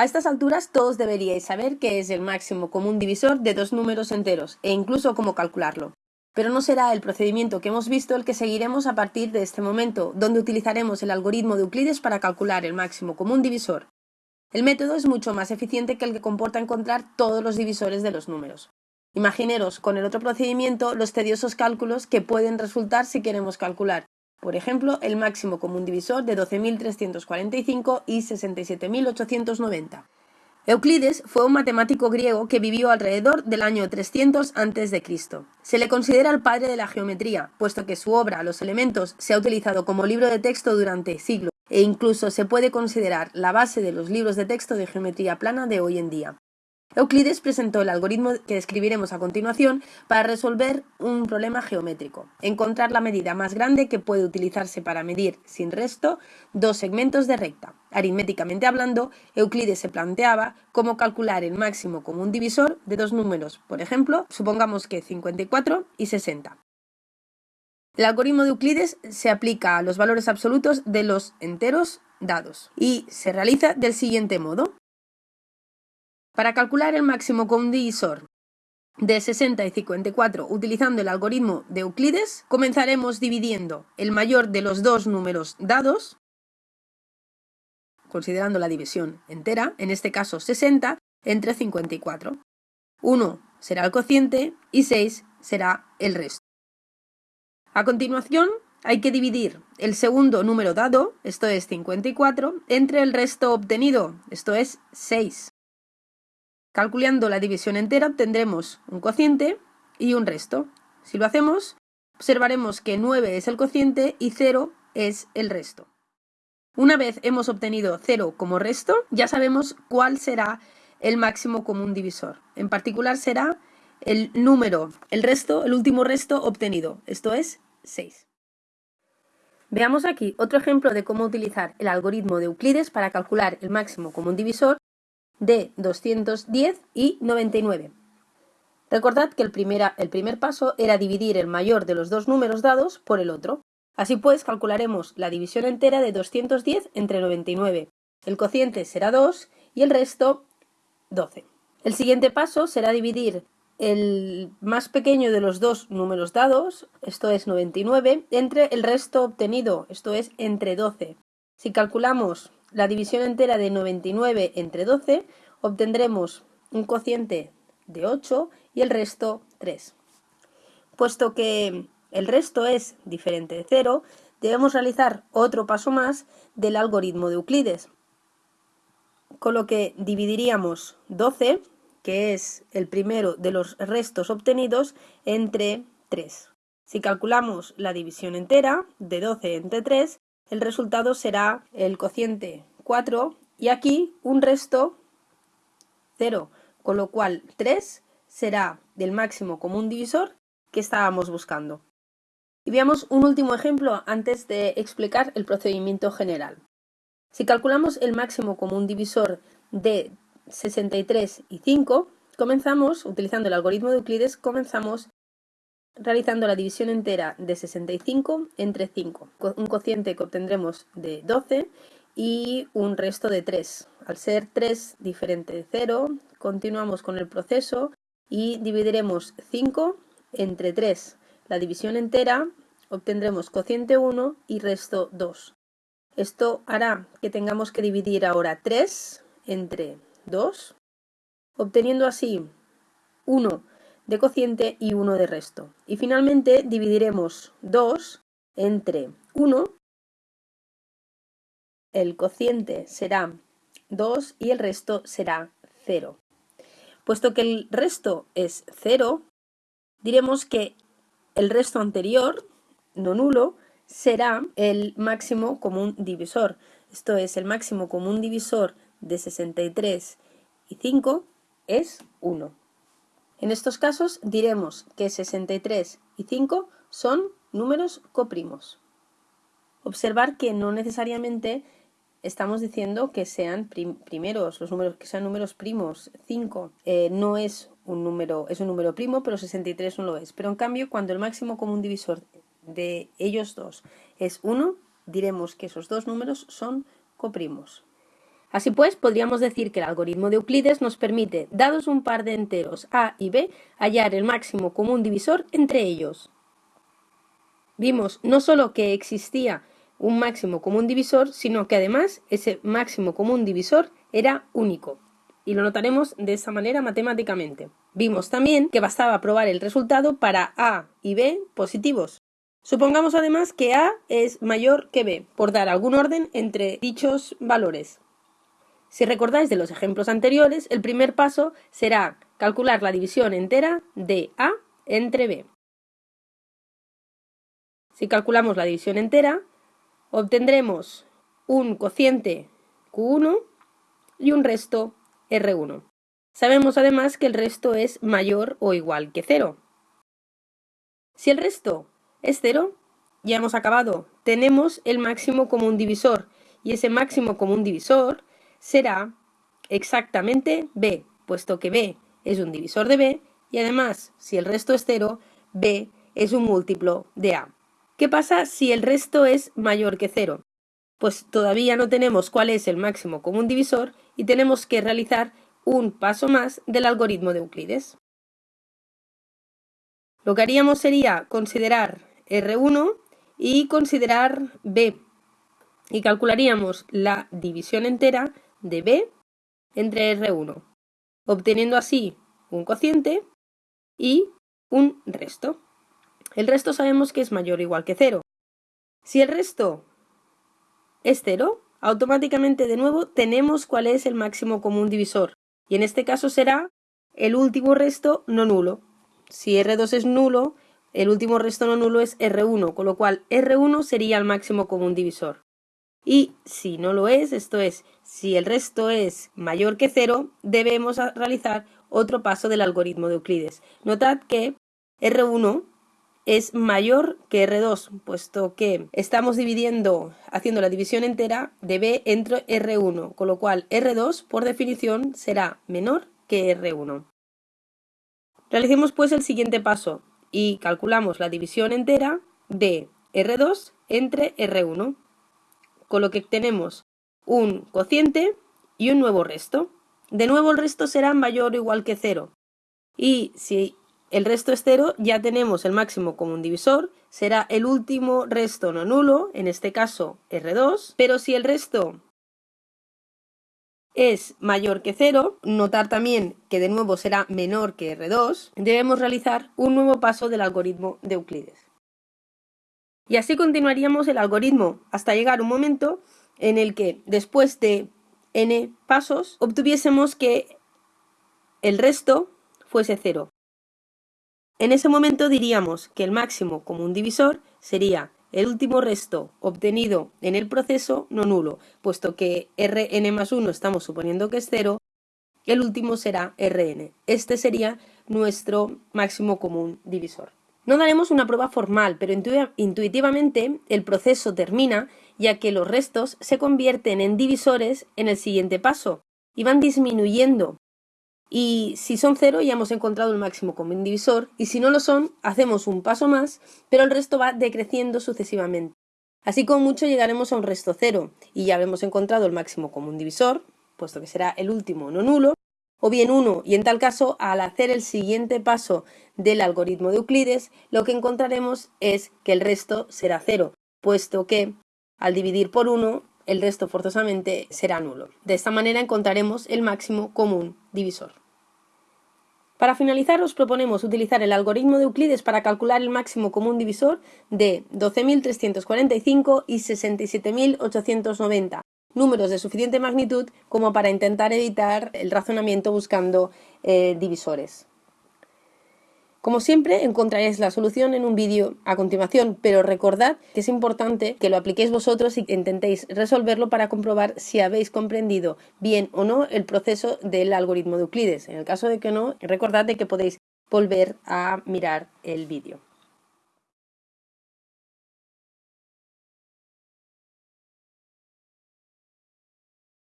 A estas alturas todos deberíais saber qué es el máximo común divisor de dos números enteros e incluso cómo calcularlo. Pero no será el procedimiento que hemos visto el que seguiremos a partir de este momento, donde utilizaremos el algoritmo de Euclides para calcular el máximo común divisor. El método es mucho más eficiente que el que comporta encontrar todos los divisores de los números. Imagineros con el otro procedimiento los tediosos cálculos que pueden resultar si queremos calcular, por ejemplo, el máximo común divisor de 12.345 y 67.890. Euclides fue un matemático griego que vivió alrededor del año 300 a.C. Se le considera el padre de la geometría, puesto que su obra Los elementos se ha utilizado como libro de texto durante siglos e incluso se puede considerar la base de los libros de texto de geometría plana de hoy en día. Euclides presentó el algoritmo que describiremos a continuación para resolver un problema geométrico, encontrar la medida más grande que puede utilizarse para medir sin resto dos segmentos de recta. Aritméticamente hablando, Euclides se planteaba cómo calcular el máximo común divisor de dos números, por ejemplo, supongamos que 54 y 60. El algoritmo de Euclides se aplica a los valores absolutos de los enteros dados y se realiza del siguiente modo. Para calcular el máximo común divisor de 60 y 54 utilizando el algoritmo de Euclides, comenzaremos dividiendo el mayor de los dos números dados, considerando la división entera, en este caso 60, entre 54. 1 será el cociente y 6 será el resto. A continuación, hay que dividir el segundo número dado, esto es 54, entre el resto obtenido, esto es 6. Calculando la división entera obtendremos un cociente y un resto. Si lo hacemos, observaremos que 9 es el cociente y 0 es el resto. Una vez hemos obtenido 0 como resto, ya sabemos cuál será el máximo común divisor. En particular será el número, el resto, el último resto obtenido, esto es 6. Veamos aquí otro ejemplo de cómo utilizar el algoritmo de Euclides para calcular el máximo común divisor de 210 y 99. Recordad que el, el primer paso era dividir el mayor de los dos números dados por el otro. Así pues, calcularemos la división entera de 210 entre 99. El cociente será 2 y el resto 12. El siguiente paso será dividir el más pequeño de los dos números dados, esto es 99, entre el resto obtenido, esto es entre 12. Si calculamos la división entera de 99 entre 12, obtendremos un cociente de 8 y el resto 3. Puesto que el resto es diferente de 0, debemos realizar otro paso más del algoritmo de Euclides, con lo que dividiríamos 12, que es el primero de los restos obtenidos, entre 3. Si calculamos la división entera de 12 entre 3, el resultado será el cociente 4 y aquí un resto 0, con lo cual 3 será del máximo común divisor que estábamos buscando. Y veamos un último ejemplo antes de explicar el procedimiento general. Si calculamos el máximo común divisor de 63 y 5, comenzamos, utilizando el algoritmo de Euclides, comenzamos realizando la división entera de 65 entre 5, un cociente que obtendremos de 12 y un resto de 3. Al ser 3 diferente de 0, continuamos con el proceso y dividiremos 5 entre 3. La división entera obtendremos cociente 1 y resto 2. Esto hará que tengamos que dividir ahora 3 entre 2, obteniendo así 1 de cociente y 1 de resto. Y finalmente dividiremos 2 entre 1, el cociente será 2 y el resto será 0. Puesto que el resto es 0, diremos que el resto anterior, no nulo, será el máximo común divisor. Esto es, el máximo común divisor de 63 y 5 es 1. En estos casos diremos que 63 y 5 son números coprimos. Observar que no necesariamente estamos diciendo que sean primeros, los números, que sean números primos. 5 eh, no es un número, es un número primo, pero 63 no lo es. Pero en cambio, cuando el máximo común divisor de ellos dos es 1, diremos que esos dos números son coprimos. Así pues, podríamos decir que el algoritmo de Euclides nos permite, dados un par de enteros a y b, hallar el máximo común divisor entre ellos. Vimos no solo que existía un máximo común divisor, sino que además ese máximo común divisor era único. Y lo notaremos de esa manera matemáticamente. Vimos también que bastaba probar el resultado para A y B positivos. Supongamos además que A es mayor que B, por dar algún orden entre dichos valores. Si recordáis de los ejemplos anteriores, el primer paso será calcular la división entera de A entre B. Si calculamos la división entera, obtendremos un cociente Q1 y un resto R1. Sabemos además que el resto es mayor o igual que 0. Si el resto es 0, ya hemos acabado. Tenemos el máximo común divisor y ese máximo común divisor será exactamente b, puesto que b es un divisor de b y además, si el resto es 0, b es un múltiplo de a. ¿Qué pasa si el resto es mayor que 0? Pues todavía no tenemos cuál es el máximo común divisor y tenemos que realizar un paso más del algoritmo de Euclides. Lo que haríamos sería considerar R1 y considerar B y calcularíamos la división entera de b entre R1, obteniendo así un cociente y un resto. El resto sabemos que es mayor o igual que 0. Si el resto es 0, automáticamente de nuevo tenemos cuál es el máximo común divisor, y en este caso será el último resto no nulo. Si R2 es nulo, el último resto no nulo es R1, con lo cual R1 sería el máximo común divisor. Y si no lo es, esto es, si el resto es mayor que cero, debemos realizar otro paso del algoritmo de Euclides. Notad que R1 es mayor que R2, puesto que estamos dividiendo, haciendo la división entera de B entre R1, con lo cual R2, por definición, será menor que R1. Realicemos pues el siguiente paso y calculamos la división entera de R2 entre R1 con lo que tenemos un cociente y un nuevo resto. De nuevo el resto será mayor o igual que 0. Y si el resto es 0, ya tenemos el máximo común divisor, será el último resto no nulo, en este caso R2, pero si el resto es mayor que 0, notar también que de nuevo será menor que R2, debemos realizar un nuevo paso del algoritmo de Euclides. Y así continuaríamos el algoritmo hasta llegar un momento en el que después de n pasos obtuviésemos que el resto fuese cero. En ese momento diríamos que el máximo común divisor sería el último resto obtenido en el proceso no nulo, puesto que Rn más 1 estamos suponiendo que es cero, el último será Rn. Este sería nuestro máximo común divisor. No daremos una prueba formal, pero intuitivamente el proceso termina ya que los restos se convierten en divisores en el siguiente paso y van disminuyendo. Y si son cero ya hemos encontrado el máximo común divisor y si no lo son hacemos un paso más, pero el resto va decreciendo sucesivamente. Así como mucho llegaremos a un resto cero y ya habremos encontrado el máximo común divisor, puesto que será el último no nulo, o bien 1, y en tal caso, al hacer el siguiente paso del algoritmo de Euclides, lo que encontraremos es que el resto será 0, puesto que al dividir por 1, el resto forzosamente será nulo. De esta manera encontraremos el máximo común divisor. Para finalizar, os proponemos utilizar el algoritmo de Euclides para calcular el máximo común divisor de 12.345 y 67.890, números de suficiente magnitud como para intentar evitar el razonamiento buscando eh, divisores. Como siempre, encontraréis la solución en un vídeo a continuación, pero recordad que es importante que lo apliquéis vosotros y intentéis resolverlo para comprobar si habéis comprendido bien o no el proceso del algoritmo de Euclides. En el caso de que no, recordad que podéis volver a mirar el vídeo.